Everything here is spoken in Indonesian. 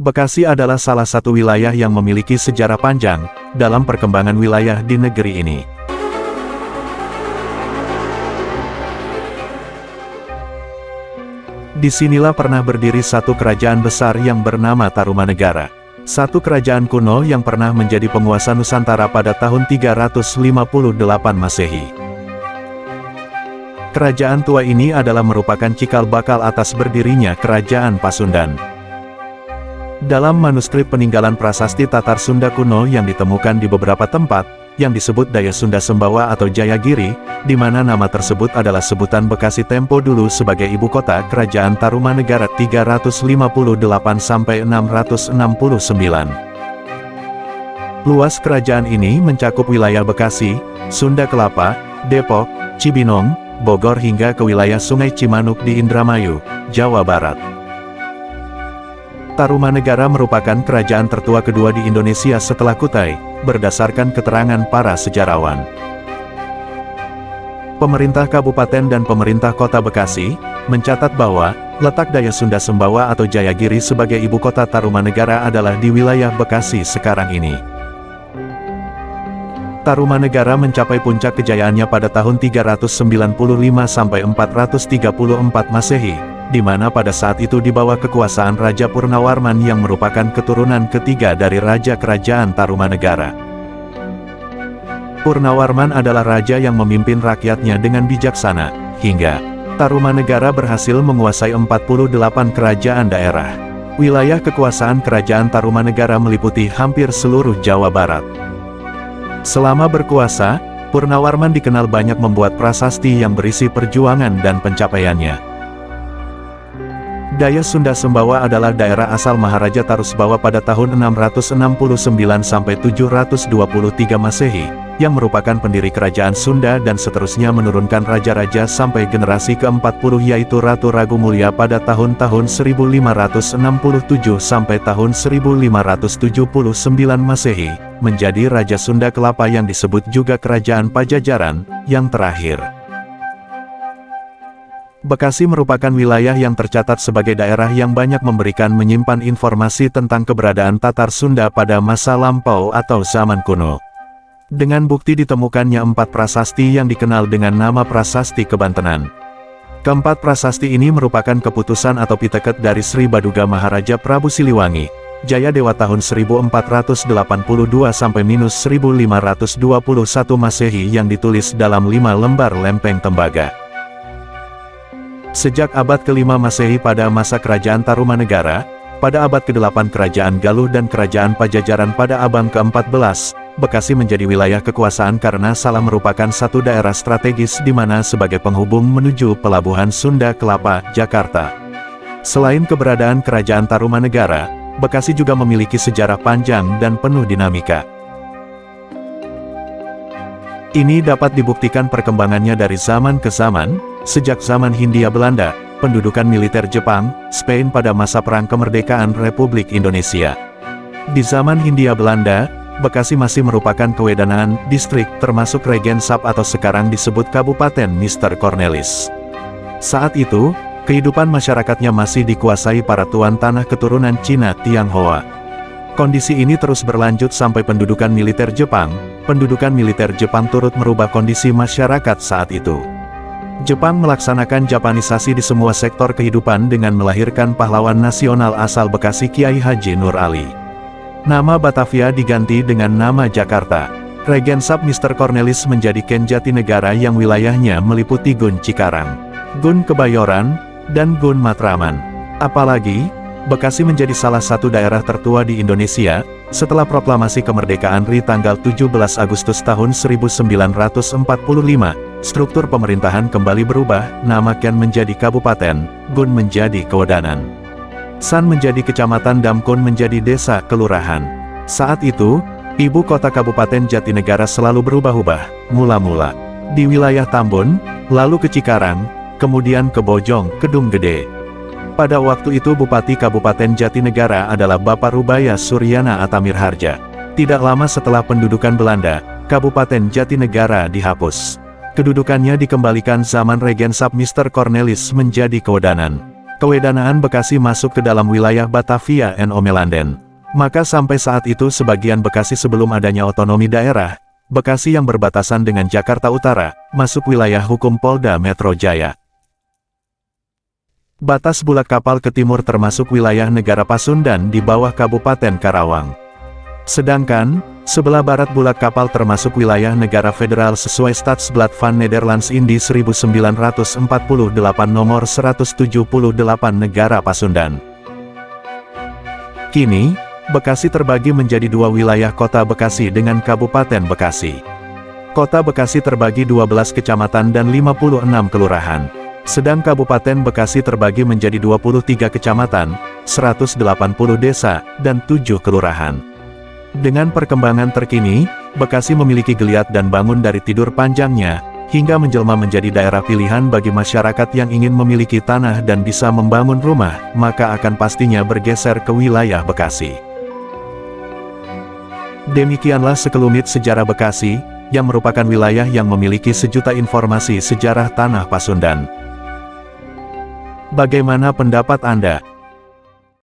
Bekasi adalah salah satu wilayah yang memiliki sejarah panjang dalam perkembangan wilayah di negeri ini. Di sinilah pernah berdiri satu kerajaan besar yang bernama Tarumanegara. Satu kerajaan kuno yang pernah menjadi penguasa Nusantara pada tahun 358 Masehi. Kerajaan tua ini adalah merupakan cikal bakal atas berdirinya Kerajaan Pasundan. Dalam manuskrip peninggalan prasasti Tatar Sunda kuno yang ditemukan di beberapa tempat, yang disebut Daya Sunda Sembawa atau Jayagiri, di mana nama tersebut adalah sebutan Bekasi Tempo dulu sebagai ibu kota Kerajaan Tarumanegara 358-669. Luas kerajaan ini mencakup wilayah Bekasi, Sunda Kelapa, Depok, Cibinong, Bogor hingga ke wilayah Sungai Cimanuk di Indramayu, Jawa Barat. Tarumanegara merupakan kerajaan tertua kedua di Indonesia setelah Kutai, berdasarkan keterangan para sejarawan. Pemerintah Kabupaten dan Pemerintah Kota Bekasi, mencatat bahwa, letak Daya Sunda Sembawa atau Jayagiri sebagai ibu kota Tarumanegara adalah di wilayah Bekasi sekarang ini. Tarumanegara mencapai puncak kejayaannya pada tahun 395 sampai 434 Masehi, di mana pada saat itu di bawah kekuasaan Raja Purnawarman yang merupakan keturunan ketiga dari Raja Kerajaan Tarumanegara. Purnawarman adalah raja yang memimpin rakyatnya dengan bijaksana, hingga Tarumanegara berhasil menguasai 48 kerajaan daerah. Wilayah kekuasaan Kerajaan Tarumanegara meliputi hampir seluruh Jawa Barat. Selama berkuasa, Purnawarman dikenal banyak membuat prasasti yang berisi perjuangan dan pencapaiannya. Daya Sunda Sembawa adalah daerah asal Maharaja Tarusbawa pada tahun 669 sampai 723 Masehi, yang merupakan pendiri kerajaan Sunda dan seterusnya menurunkan raja-raja sampai generasi ke-40 yaitu Ratu Ragu Mulia pada tahun-tahun 1567 sampai tahun 1579 Masehi, menjadi Raja Sunda Kelapa yang disebut juga Kerajaan Pajajaran, yang terakhir. Bekasi merupakan wilayah yang tercatat sebagai daerah yang banyak memberikan menyimpan informasi tentang keberadaan Tatar Sunda pada masa lampau atau zaman kuno. Dengan bukti ditemukannya empat prasasti yang dikenal dengan nama prasasti kebantenan. Keempat prasasti ini merupakan keputusan atau piteket dari Sri Baduga Maharaja Prabu Siliwangi, Jaya Dewa tahun 1482 sampai minus 1521 Masehi yang ditulis dalam lima lembar lempeng tembaga. Sejak abad kelima Masehi pada masa kerajaan Tarumanegara, pada abad ke-8 kerajaan Galuh dan kerajaan Pajajaran pada abad ke-14, Bekasi menjadi wilayah kekuasaan karena salah merupakan satu daerah strategis di mana sebagai penghubung menuju Pelabuhan Sunda Kelapa, Jakarta. Selain keberadaan kerajaan Tarumanegara, Bekasi juga memiliki sejarah panjang dan penuh dinamika. Ini dapat dibuktikan perkembangannya dari zaman ke zaman, Sejak zaman Hindia Belanda, pendudukan militer Jepang, Spain pada masa Perang Kemerdekaan Republik Indonesia. Di zaman Hindia Belanda, Bekasi masih merupakan kewedanaan distrik termasuk Regensap atau sekarang disebut Kabupaten Mister Cornelis. Saat itu, kehidupan masyarakatnya masih dikuasai para tuan tanah keturunan Cina Tionghoa. Kondisi ini terus berlanjut sampai pendudukan militer Jepang, pendudukan militer Jepang turut merubah kondisi masyarakat saat itu. Jepang melaksanakan Japanisasi di semua sektor kehidupan dengan melahirkan pahlawan nasional asal Bekasi Kiai Haji Nur Ali. Nama Batavia diganti dengan nama Jakarta. Regensap Mr. Cornelis menjadi Ken Jatinegara yang wilayahnya meliputi Gun Cikarang, Gun Kebayoran, dan Gun Matraman. Apalagi, Bekasi menjadi salah satu daerah tertua di Indonesia, setelah proklamasi kemerdekaan RI tanggal 17 Agustus tahun 1945, struktur pemerintahan kembali berubah, nama Ken menjadi kabupaten, Gun menjadi kewedanan. San menjadi kecamatan Damkun menjadi desa kelurahan. Saat itu, ibu kota kabupaten Jatinegara selalu berubah-ubah, mula-mula di wilayah Tambun, lalu ke Cikarang, kemudian ke Bojong, Kedung Gede. Pada waktu itu Bupati Kabupaten Jatinegara adalah Bapak Rubaya Suryana Atamir Harja. Tidak lama setelah pendudukan Belanda, Kabupaten Jatinegara dihapus. Kedudukannya dikembalikan zaman Regensap Mr. Cornelis menjadi kewedanan. Kewedanaan Bekasi masuk ke dalam wilayah Batavia and Omelanden. Maka sampai saat itu sebagian Bekasi sebelum adanya otonomi daerah, Bekasi yang berbatasan dengan Jakarta Utara, masuk wilayah hukum Polda Metro Jaya. Batas bulat kapal ke timur termasuk wilayah negara Pasundan di bawah Kabupaten Karawang. Sedangkan, sebelah barat bulat kapal termasuk wilayah negara federal sesuai Stadsblad van Nederlands Indi 1948 nomor 178 negara Pasundan. Kini, Bekasi terbagi menjadi dua wilayah kota Bekasi dengan Kabupaten Bekasi. Kota Bekasi terbagi 12 kecamatan dan 56 kelurahan. Sedang Kabupaten Bekasi terbagi menjadi 23 kecamatan, 180 desa, dan 7 kelurahan. Dengan perkembangan terkini, Bekasi memiliki geliat dan bangun dari tidur panjangnya, hingga menjelma menjadi daerah pilihan bagi masyarakat yang ingin memiliki tanah dan bisa membangun rumah, maka akan pastinya bergeser ke wilayah Bekasi. Demikianlah sekelumit sejarah Bekasi, yang merupakan wilayah yang memiliki sejuta informasi sejarah tanah Pasundan. Bagaimana pendapat Anda?